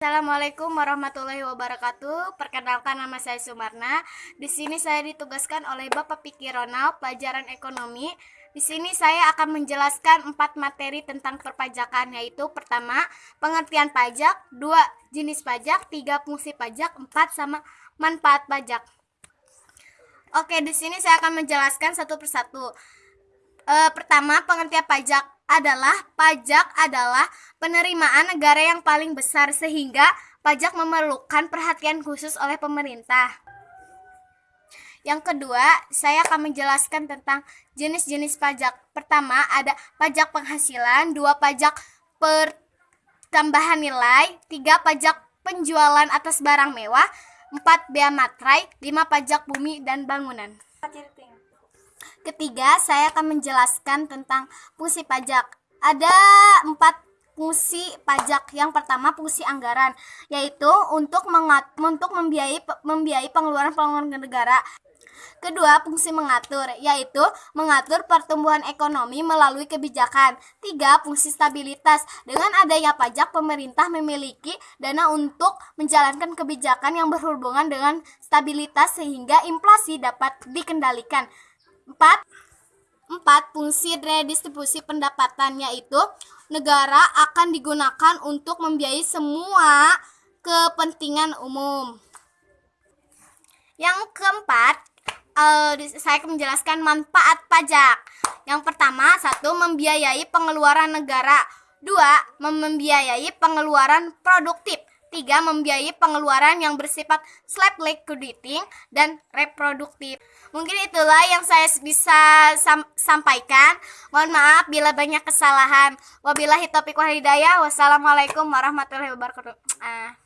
Assalamualaikum warahmatullahi wabarakatuh. Perkenalkan nama saya Sumarna. Di sini saya ditugaskan oleh Bapak Piki Ronald, pelajaran ekonomi. Di sini saya akan menjelaskan empat materi tentang perpajakan, yaitu pertama, pengertian pajak, dua, jenis pajak, tiga, fungsi pajak, empat, sama manfaat pajak. Oke, di sini saya akan menjelaskan satu persatu. E, pertama, pengertian pajak adalah pajak adalah penerimaan negara yang paling besar sehingga pajak memerlukan perhatian khusus oleh pemerintah. Yang kedua, saya akan menjelaskan tentang jenis-jenis pajak. Pertama, ada pajak penghasilan, dua pajak pertambahan nilai, tiga pajak penjualan atas barang mewah, empat bea materai, lima pajak bumi dan bangunan. Ketiga, saya akan menjelaskan tentang fungsi pajak. Ada empat fungsi pajak. Yang pertama fungsi anggaran, yaitu untuk mengat untuk membiayai membiayai pengeluaran pengeluaran negara. Kedua, fungsi mengatur, yaitu mengatur pertumbuhan ekonomi melalui kebijakan. Tiga, fungsi stabilitas. Dengan adanya pajak, pemerintah memiliki dana untuk menjalankan kebijakan yang berhubungan dengan stabilitas sehingga inflasi dapat dikendalikan. 4. 4. Fungsi redistribusi pendapatan yaitu negara akan digunakan untuk membiayai semua kepentingan umum. Yang keempat, uh, saya akan menjelaskan manfaat pajak. Yang pertama, satu membiayai pengeluaran negara. Dua, membiayai pengeluaran produktif. Tiga, membiayai pengeluaran yang bersifat slap liquidating dan reproduktif. Mungkin itulah yang saya bisa sam sampaikan. Mohon maaf bila banyak kesalahan. Wabillahi taufiq wal hidayah. Wassalamualaikum warahmatullahi wabarakatuh. Uh.